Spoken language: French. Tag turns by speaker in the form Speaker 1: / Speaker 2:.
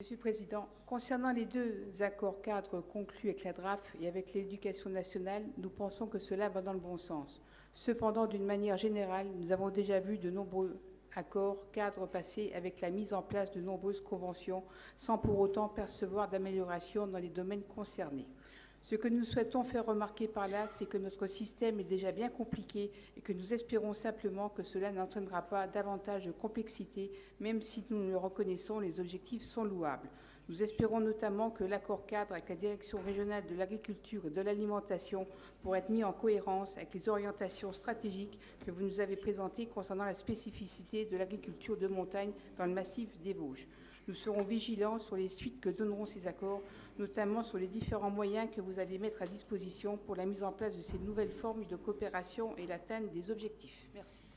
Speaker 1: Monsieur le Président, concernant les deux accords cadres conclus avec la DRAF et avec l'éducation nationale, nous pensons que cela va dans le bon sens. Cependant, d'une manière générale, nous avons déjà vu de nombreux accords cadres passés avec la mise en place de nombreuses conventions sans pour autant percevoir d'amélioration dans les domaines concernés. Ce que nous souhaitons faire remarquer par là, c'est que notre système est déjà bien compliqué et que nous espérons simplement que cela n'entraînera pas davantage de complexité, même si nous le reconnaissons, les objectifs sont louables. Nous espérons notamment que l'accord cadre avec la Direction régionale de l'agriculture et de l'alimentation pourra être mis en cohérence avec les orientations stratégiques que vous nous avez présentées concernant la spécificité de l'agriculture de montagne dans le massif des Vosges. Nous serons vigilants sur les suites que donneront ces accords, notamment sur les différents moyens que vous allez mettre à disposition pour la mise en place de ces nouvelles formes de coopération et l'atteinte des objectifs. Merci.